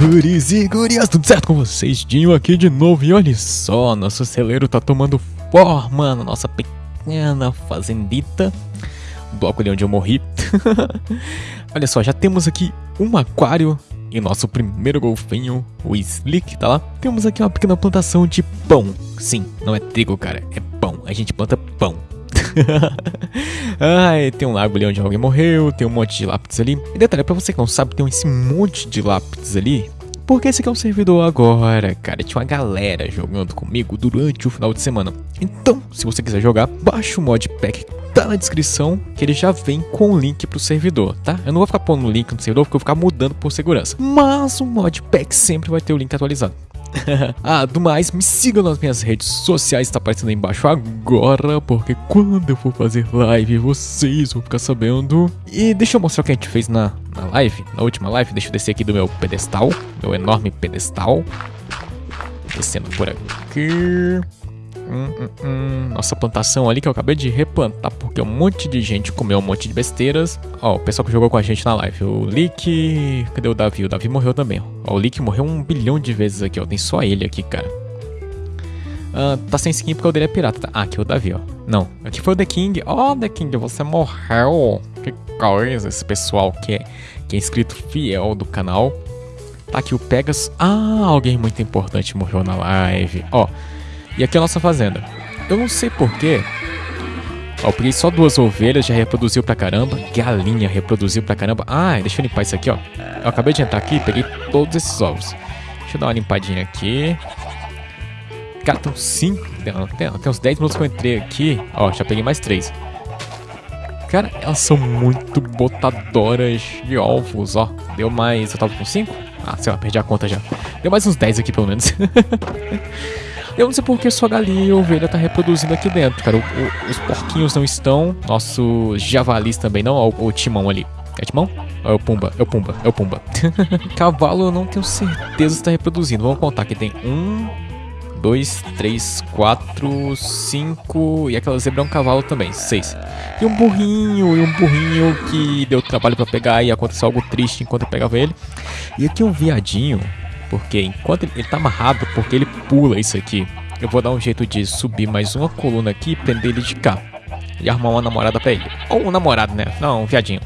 guris e gurias, tudo certo com vocês? Dinho aqui de novo e olha só, nosso celeiro tá tomando forma na nossa pequena fazendita, bloco ali onde eu morri. olha só, já temos aqui um aquário e nosso primeiro golfinho, o Slick, tá lá? Temos aqui uma pequena plantação de pão. Sim, não é trigo, cara, é pão. A gente planta pão. Ai, tem um lago ali onde alguém morreu, tem um monte de lápis ali. E detalhe, pra você que não sabe, tem esse monte de lápis ali. Porque esse aqui é um servidor agora, cara. Tinha uma galera jogando comigo durante o final de semana. Então, se você quiser jogar, baixa o modpack tá na descrição, que ele já vem com o link pro servidor, tá? Eu não vou ficar pondo o link no servidor, porque eu vou ficar mudando por segurança. Mas o modpack sempre vai ter o link atualizado. ah, do mais, me sigam nas minhas redes sociais, tá aparecendo aí embaixo agora, porque quando eu for fazer live, vocês vão ficar sabendo. E deixa eu mostrar o que a gente fez na, na live, na última live. Deixa eu descer aqui do meu pedestal, meu enorme pedestal. Descendo por aqui. Hum, hum, hum. Nossa plantação ali que eu acabei de replantar porque um monte de gente comeu um monte de besteiras. Ó, o pessoal que jogou com a gente na live. O Lick. Cadê o Davi? O Davi morreu também. Ó, o Lick morreu um bilhão de vezes aqui, ó. Tem só ele aqui, cara. Ah, tá sem skin porque o dele é pirata. Tá? Ah, aqui é o Davi, ó. Não, aqui foi o The King. Ó, oh, The King, você morreu. Que coisa, esse pessoal que é, que é inscrito fiel do canal. Tá aqui o Pegas. Ah, alguém muito importante morreu na live. Ó. E aqui é a nossa fazenda. Eu não sei porquê. Ó, peguei só duas ovelhas, já reproduziu pra caramba. Galinha reproduziu pra caramba. Ah, deixa eu limpar isso aqui, ó. Eu acabei de entrar aqui e peguei todos esses ovos. Deixa eu dar uma limpadinha aqui. Cara, tem uns 5. Tem, tem, tem, uns 10 minutos que eu entrei aqui. Ó, já peguei mais 3. Cara, elas são muito botadoras de ovos, ó. Deu mais. Eu tava com 5? Ah, sei lá, perdi a conta já. Deu mais uns 10 aqui pelo menos. Eu não sei porque sua galinha e ovelha tá reproduzindo aqui dentro, cara. O, o, os porquinhos não estão, nossos javalis também não. O, o timão ali. É timão? É o Pumba, é o Pumba, é o Pumba. Cavalo eu não tenho certeza se tá reproduzindo. Vamos contar que tem um, dois, três, quatro, cinco. E aquela zebra é um cavalo também, seis. E um burrinho, e um burrinho que deu trabalho para pegar e aconteceu algo triste enquanto eu pegava ele. E aqui um viadinho porque enquanto ele, ele tá amarrado, porque ele pula isso aqui, eu vou dar um jeito de subir mais uma coluna aqui e prender ele de cá. E arrumar uma namorada pra ele. Ou um namorado, né? Não, um viadinho.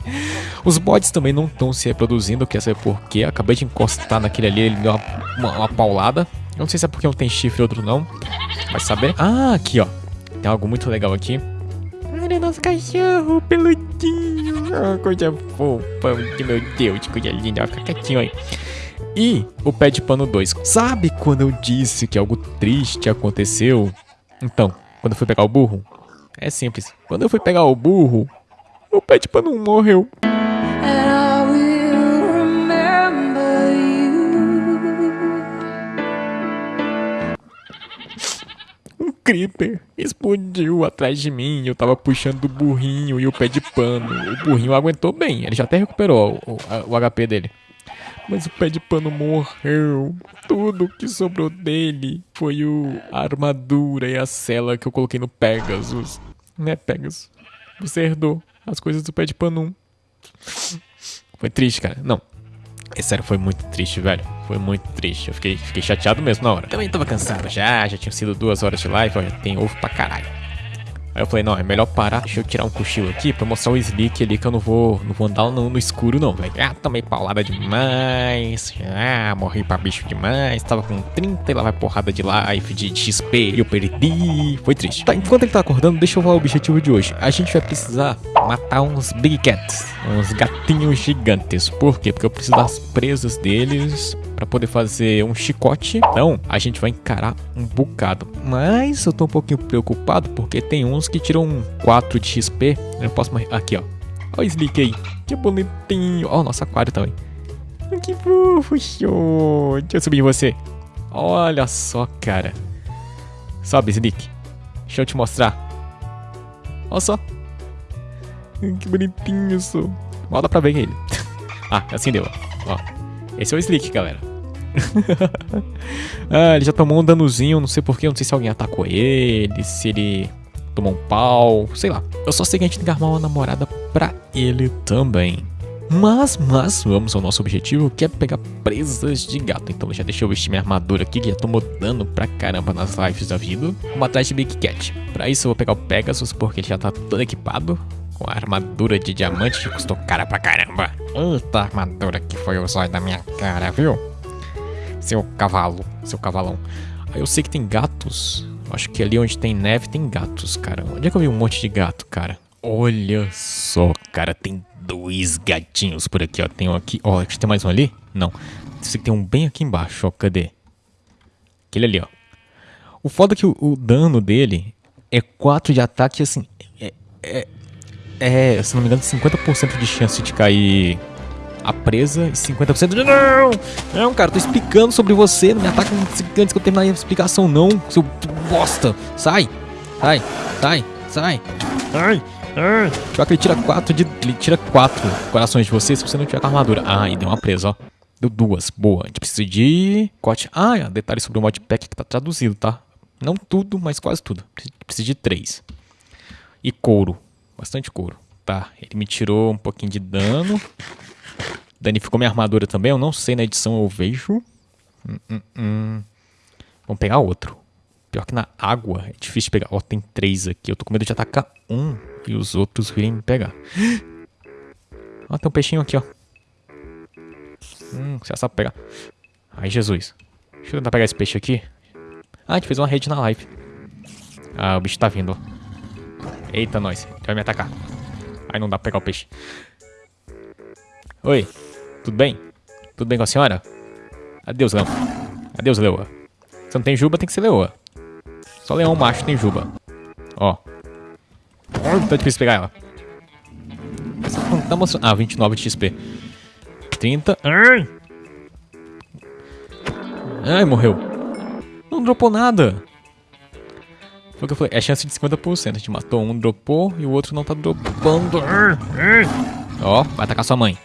Os bots também não estão se reproduzindo, quer saber por quê. Acabei de encostar naquele ali, ele deu uma, uma, uma paulada. Eu não sei se é porque um tem chifre e outro não. Vai saber. Ah, aqui ó. Tem algo muito legal aqui. Olha nosso cachorro peludinho. Oh, coisa fofa. Meu Deus, coisa linda. Fica quietinho aí. E o pé de pano 2. Sabe quando eu disse que algo triste aconteceu? Então, quando eu fui pegar o burro? É simples. Quando eu fui pegar o burro, o pé de pano 1 morreu. Um creeper explodiu atrás de mim. Eu tava puxando o burrinho e o pé de pano. O burrinho aguentou bem. Ele já até recuperou o, o, o HP dele. Mas o pé de pano morreu. Tudo que sobrou dele foi o a armadura e a cela que eu coloquei no Pegasus. Né, Pegasus? Você herdou as coisas do pé de pano 1. Foi triste, cara. Não. É sério, foi muito triste, velho. Foi muito triste. Eu fiquei, fiquei chateado mesmo na hora. Também tava cansado já, já tinha sido duas horas de live, ó, já tem ovo pra caralho. Aí eu falei, não, é melhor parar, deixa eu tirar um cochilo aqui pra mostrar o Slick ali que eu não vou, não vou andar no, no escuro não, velho. Ah, tomei paulada demais, ah, morri pra bicho demais, tava com 30 e lá vai porrada de life, de XP, eu perdi, foi triste. Tá, enquanto ele tá acordando, deixa eu falar o objetivo de hoje. A gente vai precisar matar uns Big Cats, uns gatinhos gigantes. Por quê? Porque eu preciso das presas deles para poder fazer um chicote. Então, a gente vai encarar um bocado. Mas eu tô um pouquinho preocupado porque tem uns que tiram 4 de XP. Eu posso mais... Aqui, ó. Olha o Slick aí. Que bonitinho. Ó, oh, nosso aquário também. Que fofo, show. Deixa eu subir em você. Olha só, cara. Sobe, Slick. Deixa eu te mostrar. Olha só. Que bonitinho, sou. Mal dá pra ver ele. ah, assim deu, ó. Esse é o Slick, galera. ah, ele já tomou um danozinho, não sei porquê, não sei se alguém atacou ele, se ele tomou um pau, sei lá. Eu só sei que a gente tem que armar uma namorada pra ele também. Mas, mas, vamos ao nosso objetivo, que é pegar presas de gato. Então já deixa eu vestir minha armadura aqui, que já tô dano pra caramba nas lives da vida. Vamos atrás de Big Cat. Pra isso eu vou pegar o Pegasus, porque ele já tá todo equipado. Com a armadura de diamante que custou cara pra caramba. Eita armadura que foi o zóio da minha cara, viu? Seu cavalo, seu cavalão. Aí eu sei que tem gatos. Acho que ali onde tem neve tem gatos, cara. Onde é que eu vi um monte de gato, cara? Olha só, cara, tem dois gatinhos por aqui, ó. Tem um aqui, ó, tem mais um ali? Não. Sei que tem um bem aqui embaixo, ó. Cadê? Aquele ali, ó. O foda é que o, o dano dele é 4 de ataque, assim, é, é, é, se não me engano, 50% de chance de cair a presa e 50% de... Não! Não, cara, tô explicando sobre você, não me ataca antes que eu terminar a explicação, não, seu bosta. Sai, sai, sai, sai. Sai. Pior que ele tira 4 de. Ele tira 4 corações de você se você não tiver com armadura. Ah, e deu uma presa, ó. Deu duas. Boa. A gente precisa de. Cote. Ah, é, detalhe sobre o modpack que tá traduzido, tá? Não tudo, mas quase tudo. Precisa de 3. E couro. Bastante couro. Tá. Ele me tirou um pouquinho de dano. Danificou minha armadura também. Eu não sei na edição, eu vejo. Hum, hum, hum. Vamos pegar outro. Pior que na água é difícil pegar. Ó, tem três aqui. Eu tô com medo de atacar um e os outros virem me pegar. Ó, tem um peixinho aqui, ó. Hum, você sabe pegar. Ai, Jesus. Deixa eu tentar pegar esse peixe aqui. Ah, a gente fez uma rede na live. Ah, o bicho tá vindo, ó. Eita, nós. Ele vai me atacar. Ai, não dá pra pegar o peixe. Oi. Tudo bem? Tudo bem com a senhora? Adeus, Leão. Adeus, Leoa. Se não tem juba, tem que ser Leoa. Só leão macho tem juba. Ó. Tá difícil pegar ela. Tá mostrando... Ah, 29 de XP. 30. Ai! Ai, morreu. Não dropou nada. Foi o que eu falei. É chance de 50%. A gente matou um, dropou e o outro não tá dropando. Ó, vai atacar sua mãe.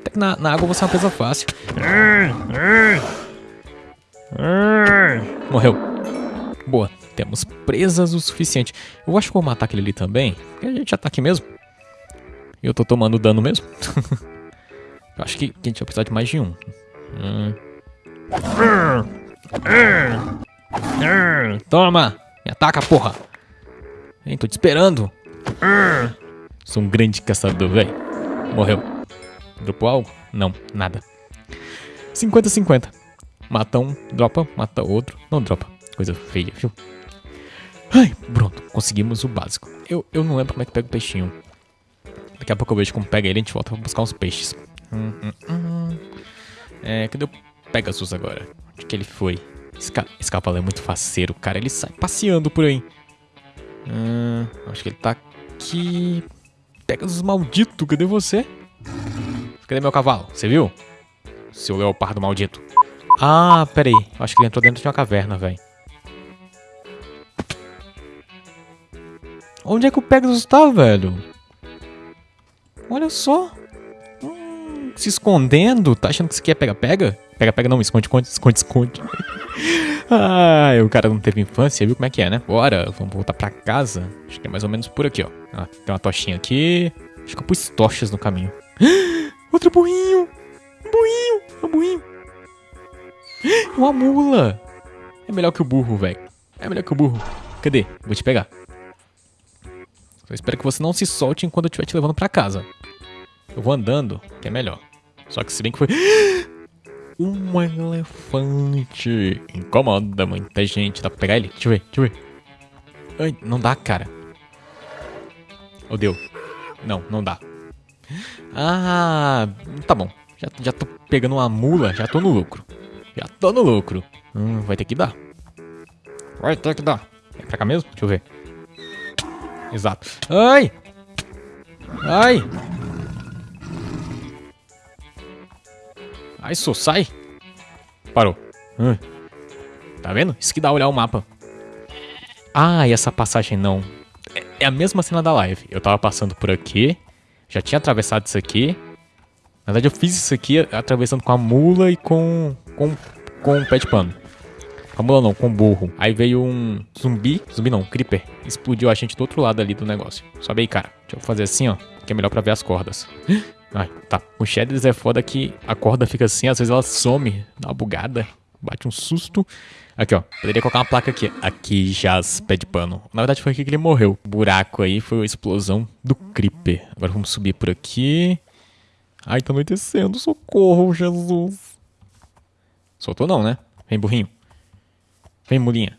Até que na, na água você é uma presa fácil. Morreu. Boa. Temos presas o suficiente. Eu acho que vou matar aquele ali também. Porque a gente já tá aqui mesmo. E eu tô tomando dano mesmo. eu acho que, a gente vai precisar de mais de um. Hum. Toma! Ataca, porra! Hein, tô te esperando. Sou um grande caçador, velho. Morreu. Dropou algo? Não, nada. 50-50. Mata um, dropa, mata outro, não dropa. Coisa feia, viu? Ai, pronto, conseguimos o básico. Eu, eu não lembro como é que pega o peixinho. Daqui a pouco eu vejo como pega ele e a gente volta pra buscar uns peixes. Hum, hum, hum. É, cadê o Pegasus agora? Onde que ele foi? Esse, ca esse cavalo é muito faceiro, cara. Ele sai passeando por aí. Hum, acho que ele tá aqui. Pegasus maldito, cadê você? Cadê meu cavalo? Você viu? Seu leopardo maldito. Ah, peraí. Acho que ele entrou dentro de uma caverna, velho. Onde é que o Pegasus tá, velho? Olha só. Hum, se escondendo. Tá achando que isso aqui é pega-pega? Pega-pega não, esconde, esconde, esconde, esconde. Ah, o cara não teve infância, viu como é que é, né? Bora, vamos voltar pra casa. Acho que é mais ou menos por aqui, ó. Ah, tem uma tochinha aqui. Acho que eu pus tochas no caminho. Outro burrinho! Um burrinho! Um burrinho! Uma mula! É melhor que o burro, velho. É melhor que o burro. Cadê? Vou te pegar. Eu espero que você não se solte enquanto eu estiver te levando pra casa. Eu vou andando, que é melhor. Só que se bem que foi... Um elefante. Incomoda muita gente. Dá pra pegar ele? Deixa eu ver, deixa eu ver. Ai, não dá, cara. Oh, deu. Não, não dá. Ah, tá bom. Já, já tô pegando uma mula, já tô no lucro. Já tô no lucro. Hum, vai ter que dar. Vai ter que dar. É pra cá mesmo? Deixa eu ver. Exato. Ai! Ai! Ai, só sai. Parou. Hum. Tá vendo? Isso que dá olhar o mapa. Ah, e essa passagem não. É, é a mesma cena da live. Eu tava passando por aqui. Já tinha atravessado isso aqui. Na verdade, eu fiz isso aqui atravessando com a mula e com, com, com o pé de pano. Com a mula não, com o burro. Aí veio um zumbi, zumbi não, creeper. Explodiu a gente do outro lado ali do negócio. Sobe aí, cara. Deixa eu fazer assim, ó, que é melhor pra ver as cordas. Ai, tá. O Shadows é foda que a corda fica assim, às vezes ela some, dá uma bugada, bate um susto. Aqui, ó. Poderia colocar uma placa aqui. Aqui jaz pé de pano. Na verdade foi aqui que ele morreu. O buraco aí foi a explosão do Creeper. Agora vamos subir por aqui. Ai, tá anoitecendo. Socorro, Jesus. Soltou não, né? Vem, burrinho. Vem, mulinha.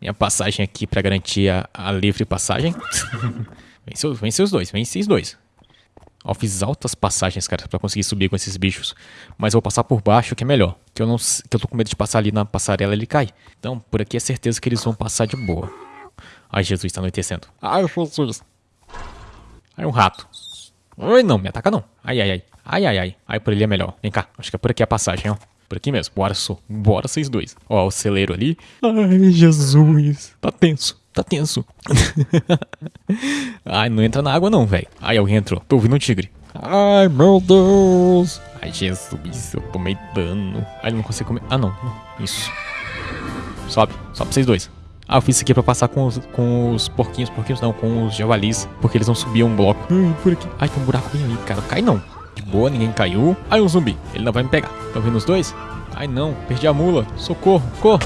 Minha passagem aqui pra garantir a, a livre passagem. vem, vem seus dois, vem seus dois. Ó, fiz altas passagens, cara, pra conseguir subir com esses bichos. Mas eu vou passar por baixo, que é melhor. Que eu não que eu tô com medo de passar ali na passarela e ele cai. Então, por aqui é certeza que eles vão passar de boa. Ai, Jesus, tá anoitecendo. Ai, Jesus. Ai, um rato. Ai, não, me ataca não. Ai, ai, ai. Ai, ai, ai. Ai, por ali é melhor. Vem cá, acho que é por aqui a passagem, ó. Por aqui mesmo. Bora, sou. Bora, vocês dois. Ó, o celeiro ali. Ai, Jesus. Tá tenso. Tá tenso. Ai, não entra na água não, velho. Ai, alguém entrou. Tô ouvindo um tigre. Ai, meu Deus. Ai, Jesus, eu tomei dano. Ai, não consigo comer. Ah, não. Isso. Sobe. Sobe vocês dois. Ah, eu fiz isso aqui pra passar com os, com os porquinhos. Porquinhos não, com os javalis. Porque eles não subiam um bloco. Ai, por aqui. Ai, tem um buraco bem ali, cara. Cai não. De boa, ninguém caiu. Ai, um zumbi. Ele não vai me pegar. Estão vendo os dois? Ai, não. Perdi a mula. Socorro. Corro.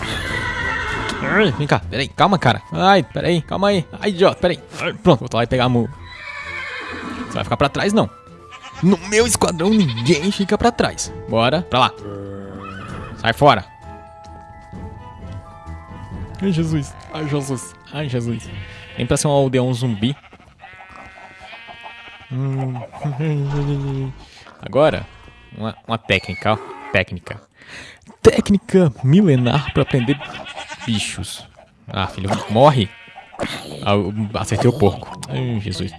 Vem cá, peraí, calma, cara. Ai, peraí, calma aí. Ai, idiota, peraí. Pronto, vou lá e pegar a mula. Você vai ficar pra trás, não. No meu esquadrão, ninguém fica pra trás. Bora, pra lá. Sai fora. Ai, Jesus. Ai, Jesus. Ai, Jesus. Vem pra ser um aldeão zumbi. Agora, uma, uma técnica, ó. Técnica. Técnica milenar pra aprender bichos. Ah, filho, morre. Ah, acertei o porco. Ai, Jesus.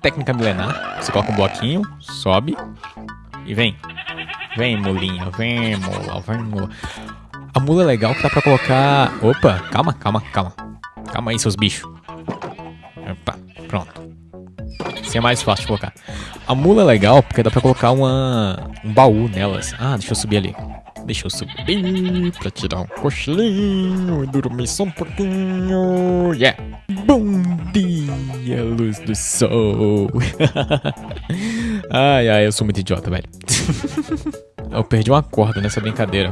Técnica milenar. Você coloca um bloquinho, sobe e vem. Vem, mulinha. Vem, mula. Vem, mula. A mula é legal que dá pra colocar... Opa, calma, calma, calma. Calma aí, seus bichos. Opa, pronto. Assim é mais fácil de colocar. A mula é legal porque dá pra colocar uma, um baú nelas. Ah, deixa eu subir ali. Deixa eu subir pra tirar um cochilinho e dormir só um pouquinho. Yeah! Bom dia, luz do sol. ai, ai, eu sou muito idiota, velho. eu perdi uma corda nessa brincadeira.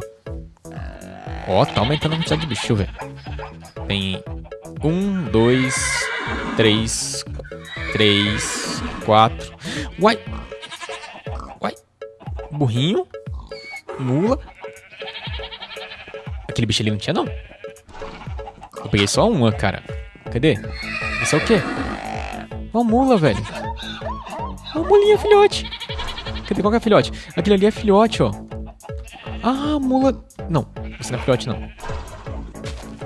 Ó, oh, tá aumentando a quantidade de bicho, velho. Tem um, dois, três, três, quatro. Uai! Uai! Burrinho? Mula? Aquele bicho ali não tinha, não. Eu peguei só uma, cara. Cadê? Isso é o quê? Uma mula, velho. Uma mulinha, filhote. Cadê? Qual que é filhote? Aquele ali é filhote, ó. Ah, mula... Não, você não é filhote, não.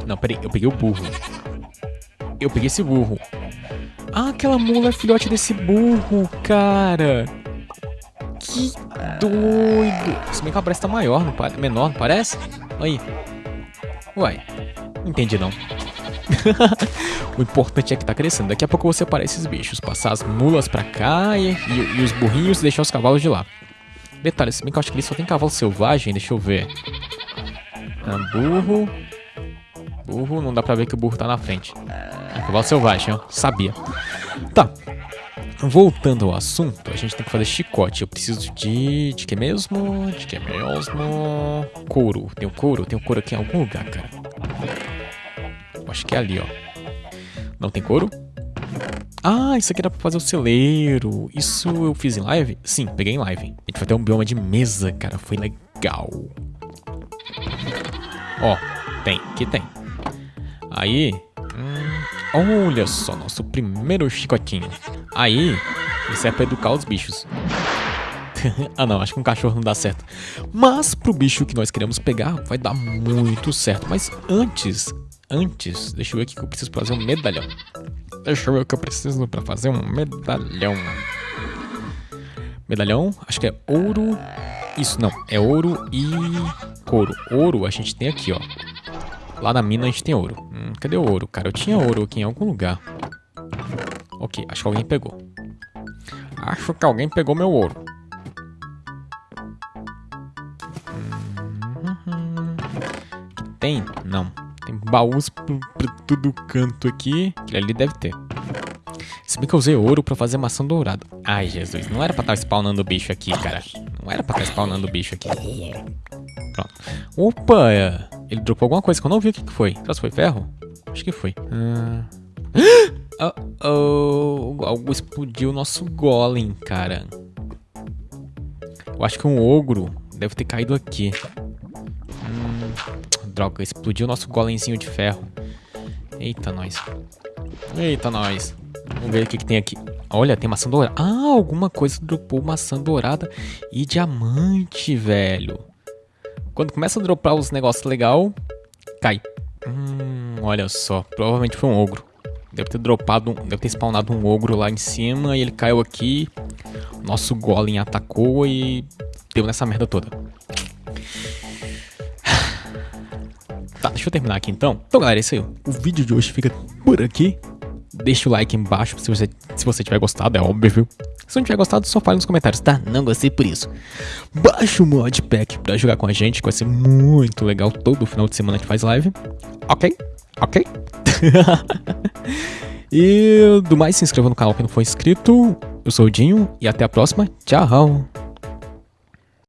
Não, peraí. Eu peguei o burro. Eu peguei esse burro. Ah, aquela mula é filhote desse burro, cara. Que doido. Se bem que ela parece tá maior, não parece? menor, não parece? Aí. Uai, entendi não. o importante é que tá crescendo. Daqui a pouco você separar esses bichos, passar as mulas pra cá e, e, e os burrinhos e deixar os cavalos de lá. Detalhe, se bem que eu acho que ele só tem cavalo selvagem, deixa eu ver. Ah, burro. Burro, não dá pra ver que o burro tá na frente. É cavalo selvagem, ó. Sabia. Tá. Voltando ao assunto, a gente tem que fazer chicote. Eu preciso de... De que mesmo? De que mesmo? Couro. Tem couro? Tem couro aqui em algum lugar, cara. Acho que é ali, ó. Não tem couro? Ah, isso aqui era pra fazer o celeiro. Isso eu fiz em live? Sim, peguei em live. A gente vai ter um bioma de mesa, cara. Foi legal. Ó, tem. Aqui tem. Aí... Olha só, nosso primeiro chicotinho. Aí, isso é pra educar os bichos. ah não, acho que um cachorro não dá certo. Mas pro bicho que nós queremos pegar, vai dar muito certo. Mas antes, antes, deixa eu ver o que eu preciso fazer um medalhão. Deixa eu ver o que eu preciso pra fazer um medalhão. Medalhão, acho que é ouro. Isso, não, é ouro e couro. Ouro a gente tem aqui, ó. Lá na mina a gente tem ouro. Hum, cadê o ouro, cara? Eu tinha ouro aqui em algum lugar. Ok, acho que alguém pegou. Acho que alguém pegou meu ouro. Hum, tem? Não. Tem baús por todo canto aqui. Aquele ali deve ter. Se bem que eu usei ouro pra fazer maçã dourada. Ai, Jesus, não era pra estar tá spawnando bicho aqui, cara. Não era pra estar tá spawnando bicho aqui. Pronto. Opa. Ele dropou alguma coisa que eu não vi o que, que foi. Será que foi ferro? Acho que foi. Ah... Oh, oh, algo explodiu o nosso golem, cara. Eu acho que um ogro deve ter caído aqui. Hum, droga, explodiu o nosso golemzinho de ferro. Eita, nós. Eita, nós. Vamos ver o que, que tem aqui. Olha, tem maçã dourada. Ah, alguma coisa dropou maçã dourada e diamante, velho. Quando começa a dropar os negócios legal, cai. Hum, olha só. Provavelmente foi um ogro. Deve ter dropado, deve ter spawnado um ogro lá em cima e ele caiu aqui. Nosso golem atacou e deu nessa merda toda. Tá, deixa eu terminar aqui então. Então, galera, é isso aí. O vídeo de hoje fica por aqui. Deixa o like embaixo se você, se você tiver gostado, é óbvio. Se não tiver gostado, só fale nos comentários, tá? Não gostei por isso. Baixa o modpack pra jogar com a gente, que vai ser muito legal. Todo final de semana gente faz live. Ok? Ok? e do mais, se inscreva no canal quem não for inscrito. Eu sou o Dinho e até a próxima. Tchau!